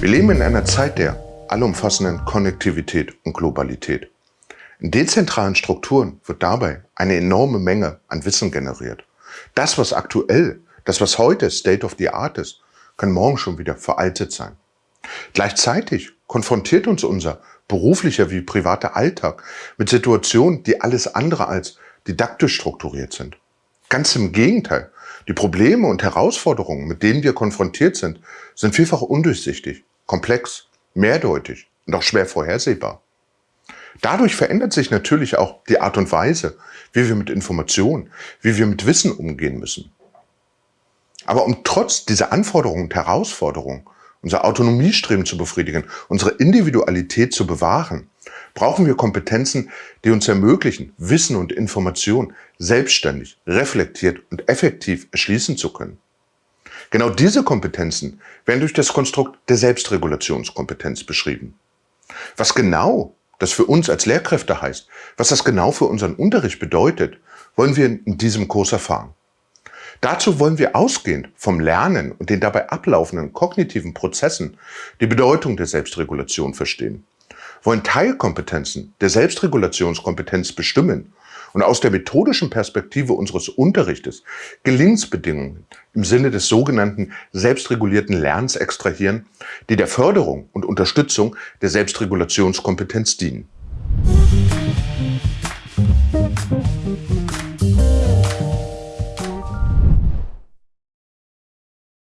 Wir leben in einer Zeit der allumfassenden Konnektivität und Globalität. In dezentralen Strukturen wird dabei eine enorme Menge an Wissen generiert. Das, was aktuell, das, was heute State of the Art ist, kann morgen schon wieder veraltet sein. Gleichzeitig konfrontiert uns unser beruflicher wie privater Alltag mit Situationen, die alles andere als didaktisch strukturiert sind. Ganz im Gegenteil, die Probleme und Herausforderungen, mit denen wir konfrontiert sind, sind vielfach undurchsichtig, komplex, mehrdeutig und auch schwer vorhersehbar. Dadurch verändert sich natürlich auch die Art und Weise, wie wir mit Informationen, wie wir mit Wissen umgehen müssen. Aber um trotz dieser Anforderungen und Herausforderungen unser Autonomiestreben zu befriedigen, unsere Individualität zu bewahren, brauchen wir Kompetenzen, die uns ermöglichen, Wissen und Information selbstständig, reflektiert und effektiv erschließen zu können. Genau diese Kompetenzen werden durch das Konstrukt der Selbstregulationskompetenz beschrieben. Was genau das für uns als Lehrkräfte heißt, was das genau für unseren Unterricht bedeutet, wollen wir in diesem Kurs erfahren. Dazu wollen wir ausgehend vom Lernen und den dabei ablaufenden kognitiven Prozessen die Bedeutung der Selbstregulation verstehen, wollen Teilkompetenzen der Selbstregulationskompetenz bestimmen und aus der methodischen Perspektive unseres Unterrichtes Gelingensbedingungen im Sinne des sogenannten selbstregulierten Lernens extrahieren, die der Förderung und Unterstützung der Selbstregulationskompetenz dienen.